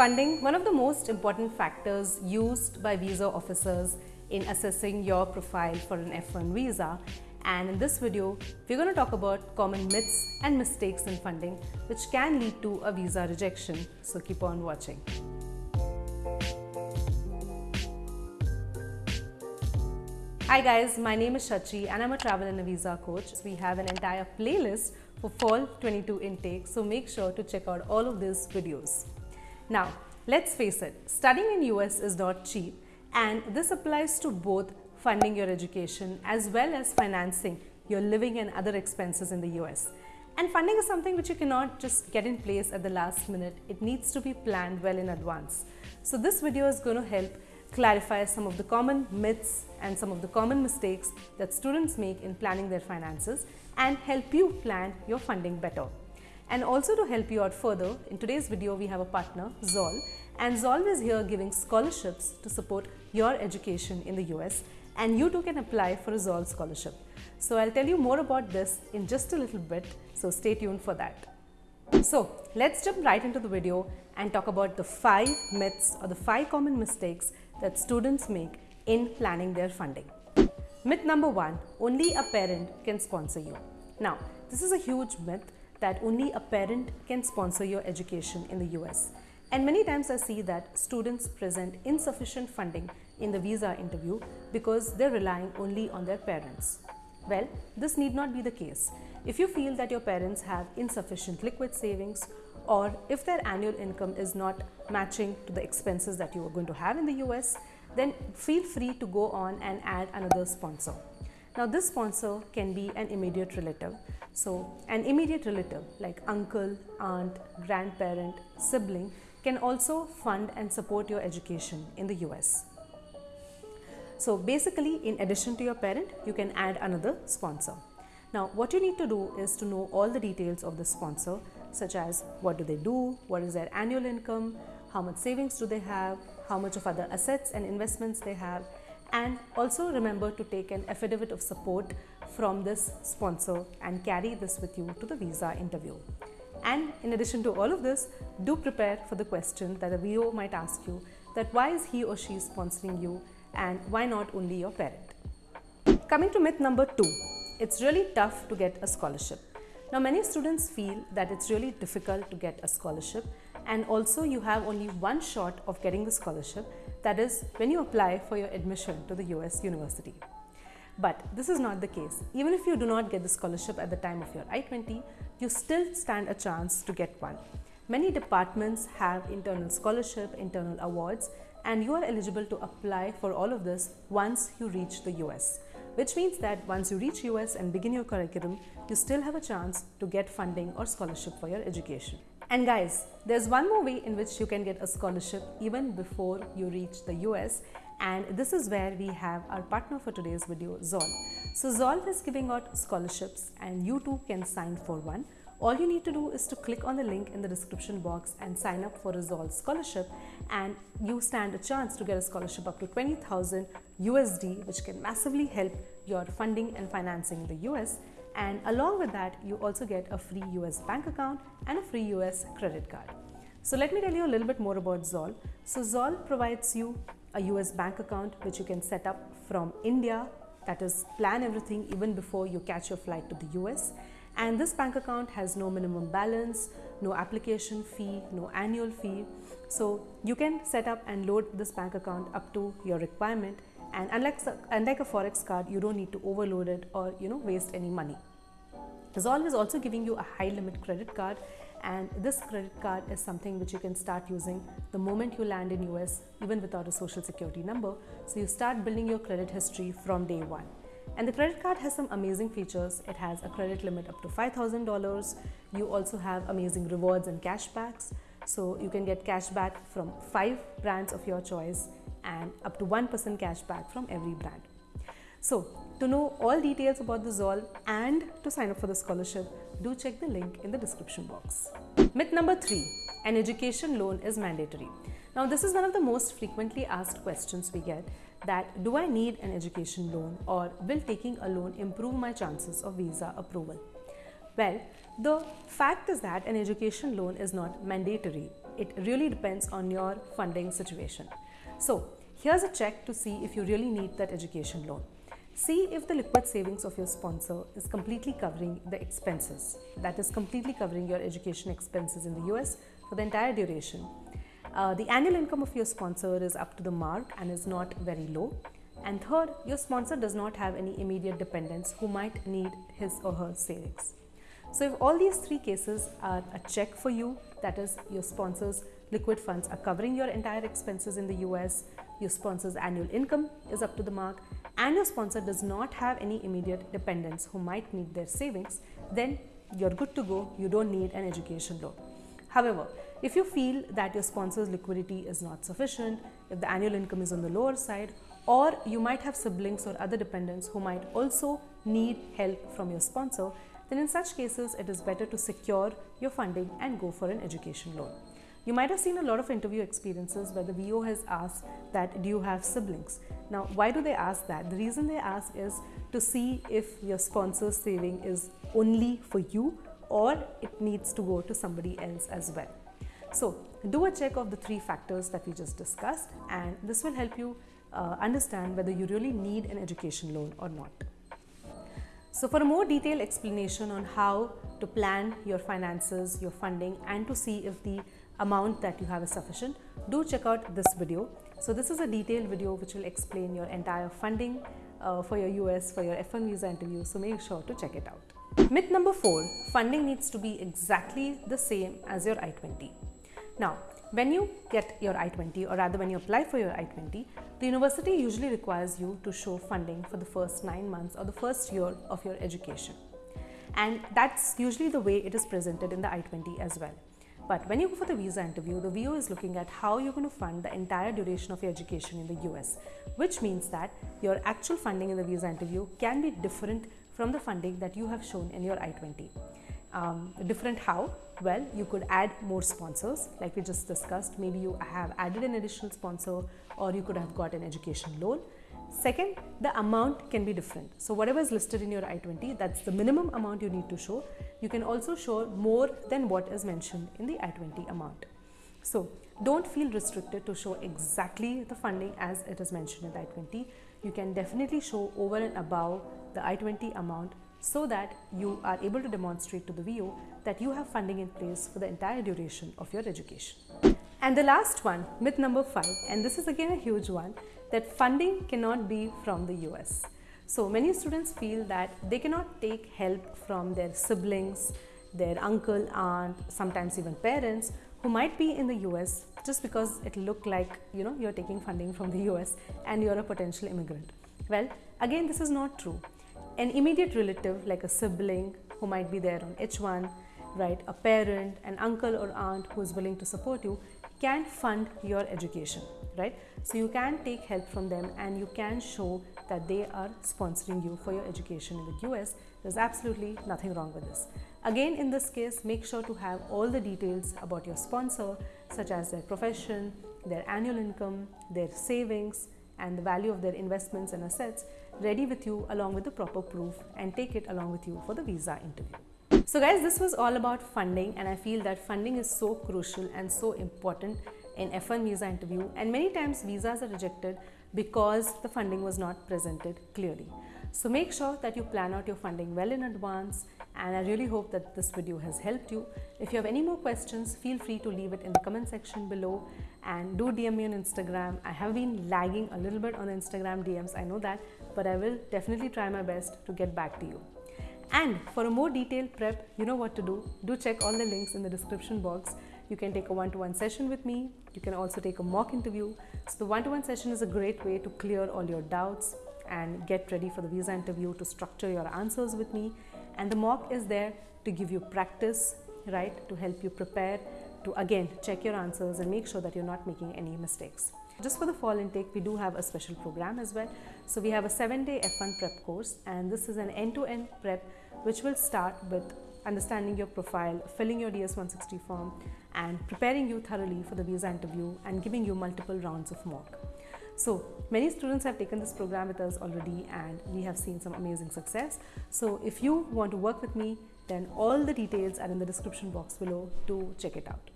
funding one of the most important factors used by visa officers in assessing your profile for an F1 visa and in this video we're going to talk about common myths and mistakes in funding which can lead to a visa rejection so keep on watching. Hi guys, my name is Shachi and I'm a travel and a visa coach. We have an entire playlist for fall 22 intake so make sure to check out all of these videos. Now, let's face it, studying in US is not cheap and this applies to both funding your education as well as financing your living and other expenses in the US. And funding is something which you cannot just get in place at the last minute. It needs to be planned well in advance. So this video is going to help clarify some of the common myths and some of the common mistakes that students make in planning their finances and help you plan your funding better. And also to help you out further, in today's video we have a partner, Zolve, and Zolve is here giving scholarships to support your education in the US and you too can apply for a Zolve scholarship. So I'll tell you more about this in just a little bit, so stay tuned for that. So let's jump right into the video and talk about the five myths or the five common mistakes that students make in planning their funding. Myth number one, only a parent can sponsor you. Now, this is a huge myth that only a parent can sponsor your education in the US. And many times I see that students present insufficient funding in the visa interview because they're relying only on their parents. Well, this need not be the case. If you feel that your parents have insufficient liquid savings or if their annual income is not matching to the expenses that you are going to have in the US, then feel free to go on and add another sponsor. Now this sponsor can be an immediate relative. So an immediate relative like uncle, aunt, grandparent, sibling can also fund and support your education in the US. So basically in addition to your parent, you can add another sponsor. Now what you need to do is to know all the details of the sponsor such as what do they do, what is their annual income, how much savings do they have, how much of other assets and investments they have and also remember to take an affidavit of support from this sponsor and carry this with you to the visa interview. And in addition to all of this, do prepare for the question that a VO might ask you that why is he or she sponsoring you and why not only your parent. Coming to myth number two, it's really tough to get a scholarship. Now many students feel that it's really difficult to get a scholarship and also you have only one shot of getting the scholarship that is when you apply for your admission to the US university. But this is not the case. Even if you do not get the scholarship at the time of your I-20, you still stand a chance to get one. Many departments have internal scholarship, internal awards and you are eligible to apply for all of this once you reach the US which means that once you reach US and begin your curriculum, you still have a chance to get funding or scholarship for your education. And guys, there's one more way in which you can get a scholarship even before you reach the US and this is where we have our partner for today's video, Zolve. So Zolve is giving out scholarships and you too can sign for one. All you need to do is to click on the link in the description box and sign up for a Zolve scholarship. And you stand a chance to get a scholarship up to 20,000 USD which can massively help your funding and financing in the US and along with that you also get a free US bank account and a free US credit card. So let me tell you a little bit more about Zolve. So Zolve provides you a US bank account which you can set up from India that is plan everything even before you catch your flight to the US and this bank account has no minimum balance, no application fee, no annual fee. So you can set up and load this bank account up to your requirement and unlike, unlike a forex card you don't need to overload it or you know waste any money. Zolve is also giving you a high limit credit card and this credit card is something which you can start using the moment you land in US even without a social security number. So you start building your credit history from day one. And the credit card has some amazing features. It has a credit limit up to $5,000. You also have amazing rewards and cashbacks. So you can get cashback from five brands of your choice and up to 1% cashback from every brand. So to know all details about the Zolve and to sign up for the scholarship, do check the link in the description box. Myth number three, an education loan is mandatory. Now this is one of the most frequently asked questions we get that do I need an education loan or will taking a loan improve my chances of visa approval? Well, the fact is that an education loan is not mandatory. It really depends on your funding situation. So, here's a check to see if you really need that education loan. See if the liquid savings of your sponsor is completely covering the expenses. That is completely covering your education expenses in the US for the entire duration. Uh, the annual income of your sponsor is up to the mark and is not very low. And third, your sponsor does not have any immediate dependents who might need his or her savings. So if all these three cases are a check for you, that is your sponsor's liquid funds are covering your entire expenses in the US, your sponsor's annual income is up to the mark, and your sponsor does not have any immediate dependents who might need their savings, then you're good to go. You don't need an education loan. However, if you feel that your sponsor's liquidity is not sufficient, if the annual income is on the lower side, or you might have siblings or other dependents who might also need help from your sponsor, then in such cases it is better to secure your funding and go for an education loan. You might have seen a lot of interview experiences where the VO has asked that do you have siblings? Now why do they ask that? The reason they ask is to see if your sponsor's saving is only for you or it needs to go to somebody else as well. So do a check of the three factors that we just discussed and this will help you uh, understand whether you really need an education loan or not. So for a more detailed explanation on how to plan your finances, your funding and to see if the amount that you have is sufficient, do check out this video. So this is a detailed video which will explain your entire funding uh, for your US, for your F1 visa interview. So make sure to check it out. Myth number four, funding needs to be exactly the same as your I-20. Now, when you get your I-20 or rather when you apply for your I-20, the university usually requires you to show funding for the first nine months or the first year of your education. And that's usually the way it is presented in the I-20 as well. But when you go for the visa interview, the VO is looking at how you're going to fund the entire duration of your education in the US, which means that your actual funding in the visa interview can be different from the funding that you have shown in your I-20. Um, different how? Well, you could add more sponsors like we just discussed. Maybe you have added an additional sponsor or you could have got an education loan. Second, the amount can be different. So whatever is listed in your I-20, that's the minimum amount you need to show. You can also show more than what is mentioned in the I-20 amount. So don't feel restricted to show exactly the funding as it is mentioned in the I-20. You can definitely show over and above the I-20 amount so that you are able to demonstrate to the VO that you have funding in place for the entire duration of your education. And the last one, myth number five, and this is again a huge one, that funding cannot be from the US. So many students feel that they cannot take help from their siblings, their uncle, aunt, sometimes even parents who might be in the US just because it looked like you know you're taking funding from the US and you're a potential immigrant. Well, again this is not true an immediate relative like a sibling who might be there on H1, right, a parent, an uncle or aunt who is willing to support you can fund your education, right? So you can take help from them and you can show that they are sponsoring you for your education in the US. There's absolutely nothing wrong with this. Again, in this case, make sure to have all the details about your sponsor, such as their profession, their annual income, their savings, and the value of their investments and assets ready with you along with the proper proof and take it along with you for the visa interview. So guys, this was all about funding and I feel that funding is so crucial and so important in F1 visa interview and many times visas are rejected because the funding was not presented clearly. So make sure that you plan out your funding well in advance and I really hope that this video has helped you. If you have any more questions, feel free to leave it in the comment section below and do DM me on Instagram. I have been lagging a little bit on Instagram DMs, I know that, but I will definitely try my best to get back to you. And for a more detailed prep, you know what to do. Do check all the links in the description box. You can take a one-to-one -one session with me. You can also take a mock interview. So the one-to-one -one session is a great way to clear all your doubts and get ready for the visa interview to structure your answers with me. And the mock is there to give you practice, right, to help you prepare, to again check your answers and make sure that you're not making any mistakes. Just for the fall intake, we do have a special program as well. So we have a seven day F1 prep course and this is an end-to-end -end prep which will start with understanding your profile, filling your DS-160 form and preparing you thoroughly for the visa interview and giving you multiple rounds of mock. So many students have taken this program with us already and we have seen some amazing success. So if you want to work with me, then all the details are in the description box below to check it out.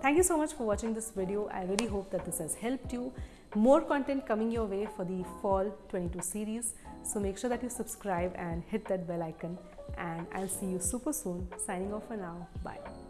Thank you so much for watching this video. I really hope that this has helped you. More content coming your way for the fall 22 series. So make sure that you subscribe and hit that bell icon and I'll see you super soon. Signing off for now. Bye.